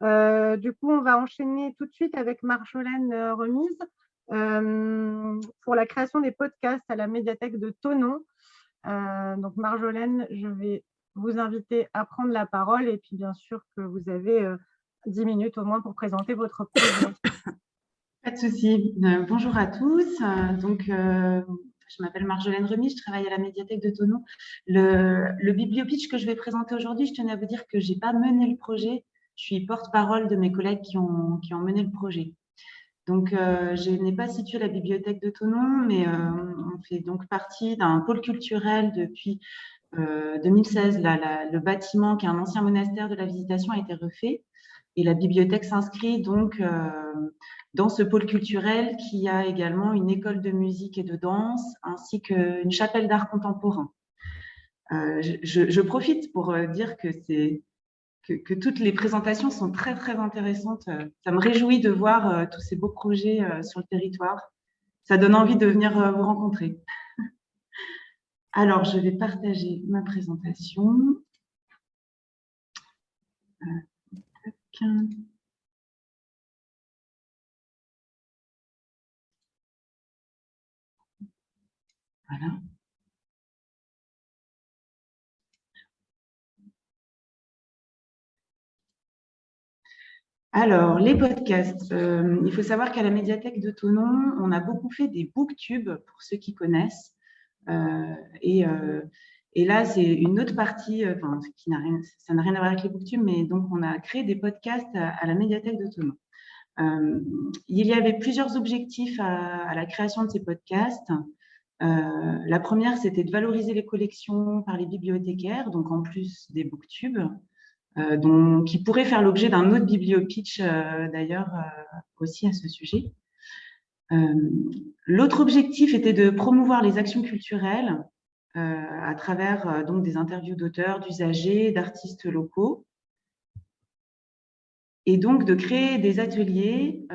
du coup, on va enchaîner tout de suite avec Marjolaine Remise pour la création des podcasts à la médiathèque de Tonon. donc Marjolaine, je vais vous inviter à prendre la parole et puis bien sûr que vous avez 10 minutes au moins pour présenter votre projet. Pas de souci. Euh, bonjour à tous. Euh, donc, euh, je m'appelle Marjolaine Remis, je travaille à la médiathèque de Tonon. Le, le bibliopitch que je vais présenter aujourd'hui, je tenais à vous dire que je n'ai pas mené le projet. Je suis porte-parole de mes collègues qui ont, mené le projet. Donc, je n'ai pas situé la bibliothèque de Tonon, mais on fait donc partie d'un pôle culturel depuis 2016. le bâtiment, qui est un ancien monastère de la Visitation, a été refait. Et la bibliothèque s'inscrit donc dans ce pôle culturel qui a également une école de musique et de danse ainsi qu'une chapelle d'art contemporain. Euh, je, profite pour euh, dire que, que, toutes les présentations sont très très intéressantes. Ça me réjouit de voir euh, tous ces beaux projets sur le territoire. Ça donne envie de venir vous rencontrer. Alors, je vais partager ma présentation. Voilà. Alors, les podcasts. Euh, il faut savoir qu'à la médiathèque de Tonon, on a beaucoup fait des booktubes, pour ceux qui connaissent. Euh, euh, et, là, c'est une autre partie, enfin, ça n'a rien à voir avec les booktubes, mais donc on a créé des podcasts à, la médiathèque de Tonon. il y avait plusieurs objectifs à la création de ces podcasts. La première, c'était de valoriser les collections par les bibliothécaires, donc en plus des booktubes, euh, qui pourraient faire l'objet d'un autre bibliopitch euh, d'ailleurs aussi à ce sujet. L'autre objectif était de promouvoir les actions culturelles à travers donc des interviews d'auteurs, d'usagers, d'artistes locaux, et donc de créer des ateliers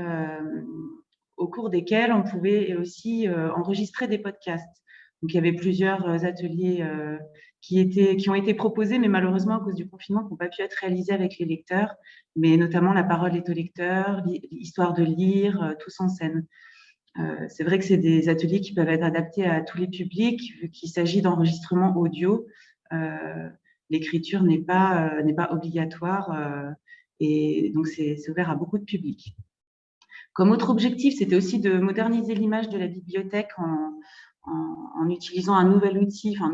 au cours desquels on pouvait aussi euh, enregistrer des podcasts. Donc, il y avait plusieurs euh, ateliers euh, qui, ont été proposés, mais malheureusement, à cause du confinement, qui n'ont pas pu être réalisés avec les lecteurs, mais notamment La parole est au lecteur, L'histoire de lire, tous en scène. c'est vrai que c'est des ateliers qui peuvent être adaptés à tous les publics, vu qu'il s'agit d'enregistrement audio. L'écriture n'est pas, pas obligatoire et donc c'est ouvert à beaucoup de publics. Comme autre objectif, c'était aussi de moderniser l'image de la bibliothèque en, utilisant un nouvel outil, enfin,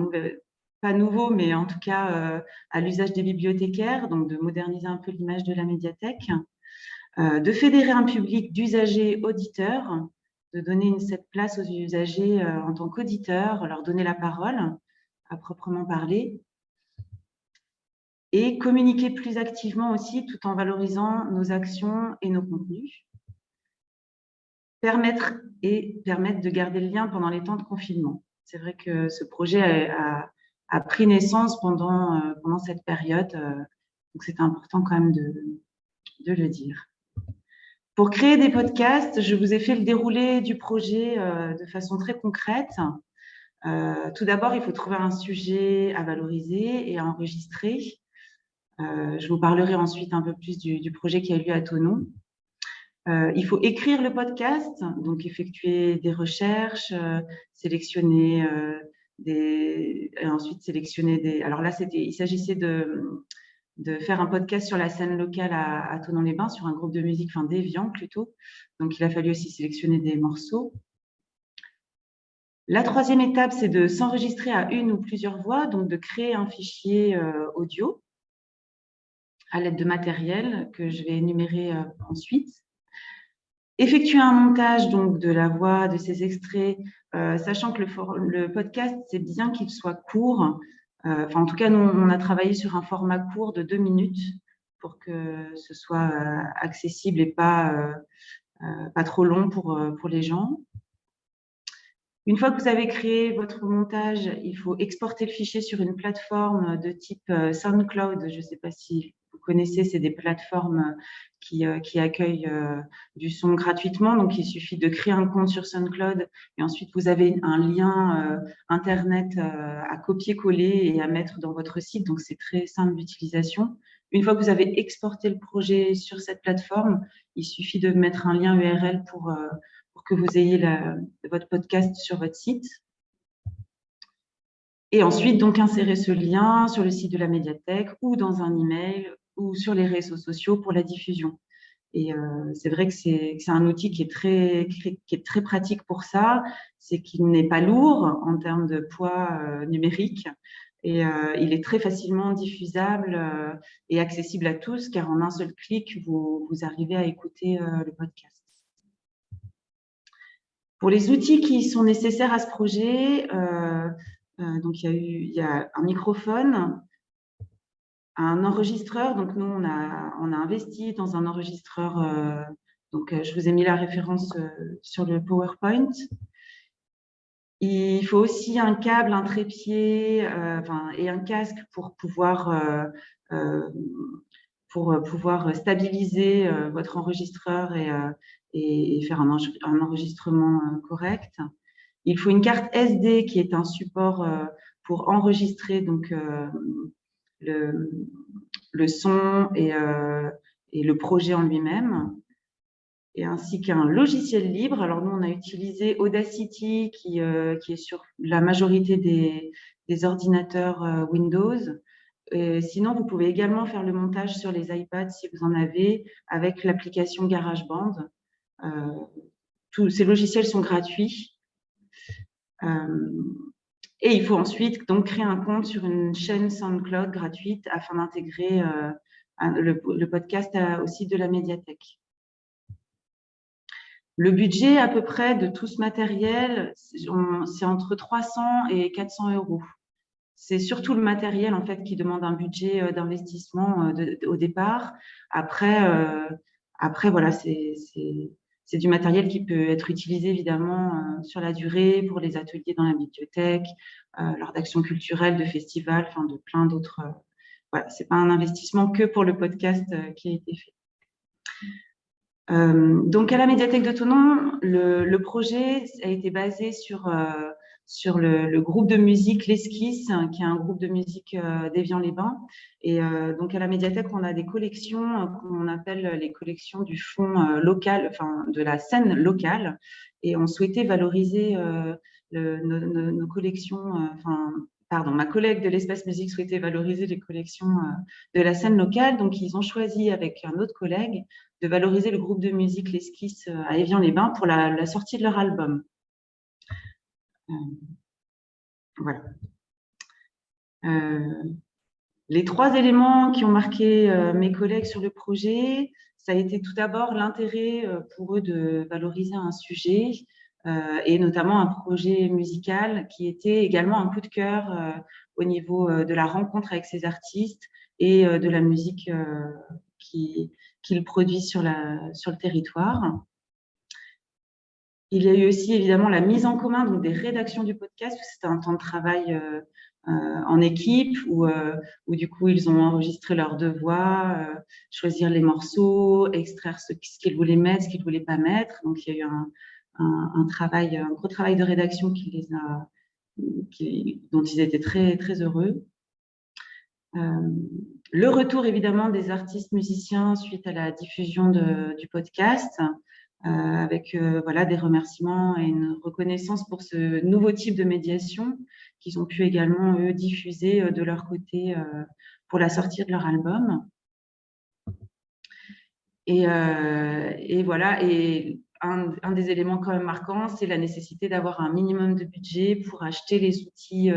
pas nouveau, mais en tout cas euh, à l'usage des bibliothécaires, donc de moderniser un peu l'image de la médiathèque, euh, de fédérer un public d'usagers auditeurs, de donner cette place aux usagers euh, en tant qu'auditeurs, leur donner la parole à proprement parler, et communiquer plus activement aussi tout en valorisant nos actions et nos contenus permettre et permettre de garder le lien pendant les temps de confinement. C'est vrai que ce projet a, pris naissance pendant, euh, pendant cette période, euh, donc c'est important quand même de, de, le dire. Pour créer des podcasts, je vous ai fait le déroulé du projet euh, de façon très concrète. tout d'abord, il faut trouver un sujet à valoriser et à enregistrer. je vous parlerai ensuite un peu plus du, du projet qui a eu lieu à Tonon. Il faut écrire le podcast, donc effectuer des recherches, sélectionner et ensuite sélectionner des. Alors là, c'était, il s'agissait de, de faire un podcast sur la scène locale à, à Tonon-les-Bains, sur un groupe de musique, enfin déviant plutôt. Donc il a fallu aussi sélectionner des morceaux. La troisième étape, c'est de s'enregistrer à une ou plusieurs voix, donc de créer un fichier audio à l'aide de matériel que je vais énumérer ensuite effectuer un montage donc de la voix, de ces extraits, euh, sachant que le, podcast, c'est bien qu'il soit court. Euh, en tout cas, nous, on a travaillé sur un format court de deux minutes pour que ce soit euh, accessible et pas, pas trop long pour, pour les gens. Une fois que vous avez créé votre montage, il faut exporter le fichier sur une plateforme de type SoundCloud. Je ne sais pas si connaissez, c'est des plateformes qui, euh, qui accueillent euh, du son gratuitement. Donc, il suffit de créer un compte sur SoundCloud et ensuite vous avez un lien euh, Internet à copier-coller et à mettre dans votre site. Donc, c'est très simple d'utilisation. une fois que vous avez exporté le projet sur cette plateforme, il suffit de mettre un lien URL pour que vous ayez votre podcast sur votre site. Et ensuite, donc, insérer ce lien sur le site de la médiathèque ou dans un email ou sur les réseaux sociaux pour la diffusion. Et euh, c'est vrai que c'est un outil qui est très, qui est très pratique pour ça. C'est qu'il n'est pas lourd en termes de poids euh, numérique et euh, il est très facilement diffusable et accessible à tous car en un seul clic, vous, vous arrivez à écouter le podcast. Pour les outils qui sont nécessaires à ce projet, donc il y, a eu, il y a un microphone, un enregistreur. Donc, nous, on a, on a investi dans un enregistreur. Euh, donc, euh, je vous ai mis la référence euh, sur le PowerPoint. Il faut aussi un câble, un trépied et un casque pour pouvoir, pour pouvoir stabiliser votre enregistreur et, et faire un, un, enregistrement correct. Il faut une carte SD qui est un support pour enregistrer donc, le, son et, euh, et, le projet en lui-même, et ainsi qu'un logiciel libre. Alors nous, on a utilisé Audacity, qui, euh, est sur la majorité des, ordinateurs euh, Windows. Sinon, vous pouvez également faire le montage sur les iPads si vous en avez, avec l'application GarageBand. tous ces logiciels sont gratuits. Et il faut ensuite donc créer un compte sur une chaîne SoundCloud gratuite afin d'intégrer euh, le, podcast au site de la médiathèque. Le budget à peu près de tout ce matériel, c'est entre 300 et 400 euros. C'est surtout le matériel en fait qui demande un budget euh, d'investissement euh, au départ. Après, après voilà, c'est c'est du matériel qui peut être utilisé évidemment euh, sur la durée pour les ateliers dans la bibliothèque, euh, lors d'actions culturelles, de festivals, enfin de plein d'autres. Euh, voilà, c'est pas un investissement que pour le podcast qui a été fait. donc à la médiathèque de Tonon, le, le, projet a été basé sur sur le, groupe de musique L'Esquisse, qui est un groupe de musique euh, d'Évian-les-Bains. Et euh, donc, à la médiathèque, on a des collections euh, qu'on appelle les collections du fonds local, enfin, de la scène locale. Et on souhaitait valoriser nos, collections, enfin, pardon, ma collègue de l'espace musique souhaitait valoriser les collections de la scène locale. Donc, ils ont choisi avec un autre collègue de valoriser le groupe de musique L'Esquisse à Évian-les-Bains pour la, sortie de leur album. Euh, voilà. Euh, les trois éléments qui ont marqué euh, mes collègues sur le projet, ça a été tout d'abord l'intérêt pour eux de valoriser un sujet et notamment un projet musical qui était également un coup de cœur au niveau de la rencontre avec ces artistes et de la musique qu'ils produisent sur, sur le territoire. Il y a eu aussi évidemment la mise en commun donc des rédactions du podcast. C'était un temps de travail euh, euh, en équipe où, euh, où, du coup ils ont enregistré leurs deux voix, choisir les morceaux, extraire ce, qu'ils voulaient mettre, ce qu'ils voulaient pas mettre. Donc il y a eu un, travail, gros travail de rédaction dont ils étaient très très heureux. le retour évidemment des artistes musiciens suite à la diffusion du podcast. Euh, avec euh, voilà, des remerciements et une reconnaissance pour ce nouveau type de médiation qu'ils ont pu également, eux, diffuser euh, de leur côté pour la sortie de leur album. Et, et voilà, et un, des éléments quand même marquants, c'est la nécessité d'avoir un minimum de budget pour acheter les outils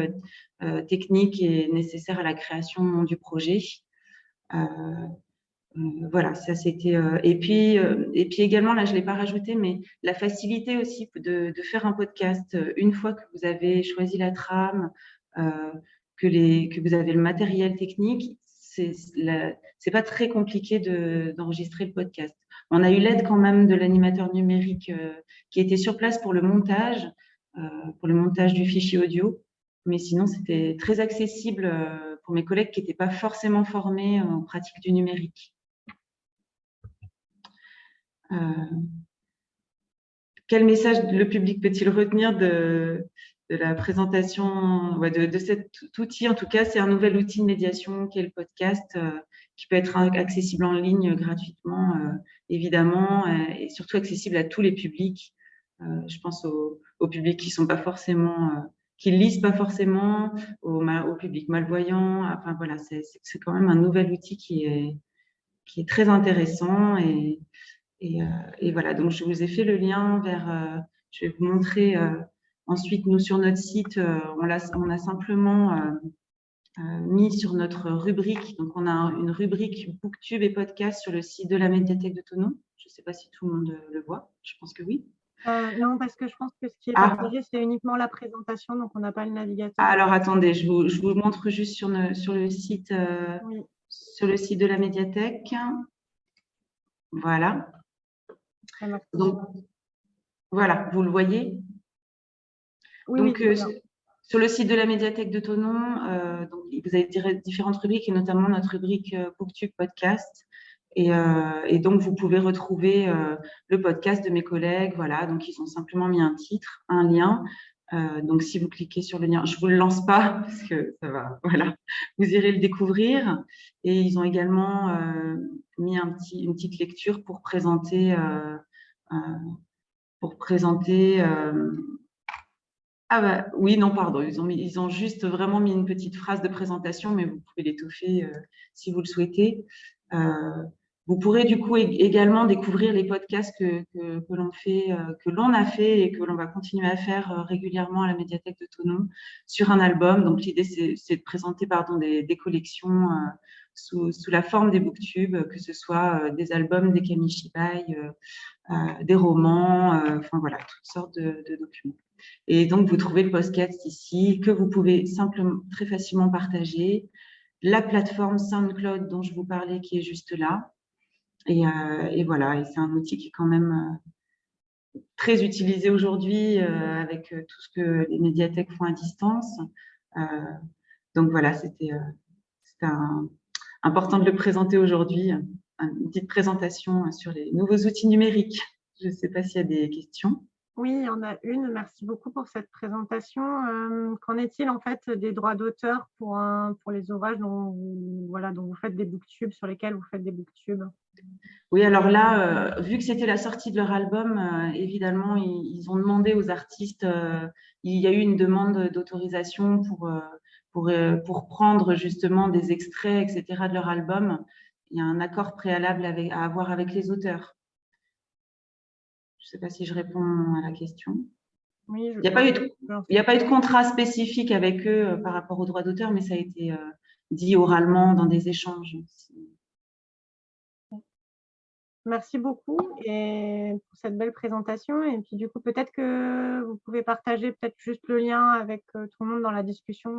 techniques et nécessaires à la création du projet. Euh, voilà, ça c'était. Euh, et puis, euh, et puis également, là, je l'ai pas rajouté, mais la facilité aussi de, faire un podcast une fois que vous avez choisi la trame, que vous avez le matériel technique, c'est c'est pas très compliqué d'enregistrer le podcast. On a eu l'aide quand même de l'animateur numérique qui était sur place pour le montage, pour le montage du fichier audio, mais sinon c'était très accessible pour mes collègues qui n'étaient pas forcément formés en pratique du numérique. Euh, quel message le public peut-il retenir de, la présentation de, cet outil? En tout cas, c'est un nouvel outil de médiation qui est le podcast, euh, qui peut être accessible en ligne gratuitement, évidemment, et surtout accessible à tous les publics. je pense aux, publics qui sont lisent pas forcément, au, au public malvoyant. Enfin voilà, c'est quand même un nouvel outil qui est très intéressant. Et, et, et, voilà, donc je vous ai fait le lien vers, je vais vous montrer ensuite, nous sur notre site, on, a, on a simplement mis sur notre rubrique, donc on a une rubrique Booktube et podcast sur le site de la médiathèque de Tonon. Je ne sais pas si tout le monde le voit, je pense que oui. Euh, non, parce que je pense que ce qui est ah. partagé, c'est uniquement la présentation, donc on n'a pas le navigateur. alors attendez, je vous, je vous, montre juste sur, sur le site, euh, sur le site de la médiathèque. Voilà. Donc voilà, vous le voyez. Oui, donc, euh, sur le site de la médiathèque de Tonon, donc, vous avez différentes rubriques et notamment notre rubrique Booktube Podcast. Euh, et, donc, vous pouvez retrouver euh, le podcast de mes collègues. Voilà, donc ils ont simplement mis un titre, un lien. Euh, donc, si vous cliquez sur le lien, je ne vous le lance pas parce que ça va, voilà, vous irez le découvrir. Et ils ont également mis un petit, une petite lecture pour présenter, pour présenter. ah bah, oui, non, pardon, ils ont, mis, ils ont juste vraiment mis une petite phrase de présentation, mais vous pouvez l'étoffer si vous le souhaitez. Vous pourrez du coup également découvrir les podcasts que, l'on fait, euh, que l'on a fait et que l'on va continuer à faire euh, régulièrement à la médiathèque de Tonon sur un album. Donc l'idée c'est de présenter pardon, des, collections euh, sous, la forme des booktubes, que ce soit des albums, des kamishibai, des romans, enfin voilà, toutes sortes de, de, documents. Et donc vous trouvez le podcast ici que vous pouvez simplement très facilement partager. La plateforme SoundCloud dont je vous parlais qui est juste là, euh, et, voilà, et c'est un outil qui est quand même euh, très utilisé aujourd'hui euh, avec tout ce que les médiathèques font à distance. donc voilà, c'était important de le présenter aujourd'hui, une petite présentation sur les nouveaux outils numériques. Je ne sais pas s'il y a des questions. Oui, il y en a une. Merci beaucoup pour cette présentation. Qu'en est-il en fait des droits d'auteur pour, pour les ouvrages dont voilà, dont vous faites des booktubes, sur lesquels vous faites des booktubes? Oui, alors là, euh, vu que c'était la sortie de leur album, euh, évidemment, ils, ont demandé aux artistes, euh, il y a eu une demande d'autorisation pour, pour, pour, prendre justement des extraits, etc. de leur album. Il y a un accord préalable à avoir avec les auteurs. Je ne sais pas si je réponds à la question. Oui, il n'y a, pas eu de, il a pas eu de contrat spécifique avec eux par rapport aux droits d'auteur, mais ça a été dit oralement dans des échanges. Merci beaucoup et pour cette belle présentation. Et puis du coup, peut-être que vous pouvez partager peut-être juste le lien avec euh, tout le monde dans la discussion.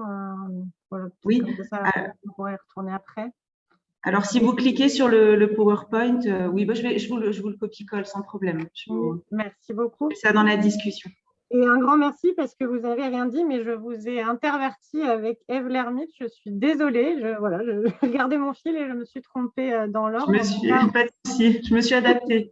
Euh, oui. Ça, on pourrait y retourner après. Alors, si vous cliquez sur le, PowerPoint, euh, oui, bah, je, vais, je, vous le, je vous le copie-colle sans problème. Merci beaucoup. ça dans la discussion. Et un grand merci parce que vous n'avez rien dit, mais je vous ai interverti avec Eve Lermite. Je suis désolée. Je, voilà, je, gardais mon fil et je me suis trompée euh, dans l'ordre. Je me suis, pas de je me suis adaptée.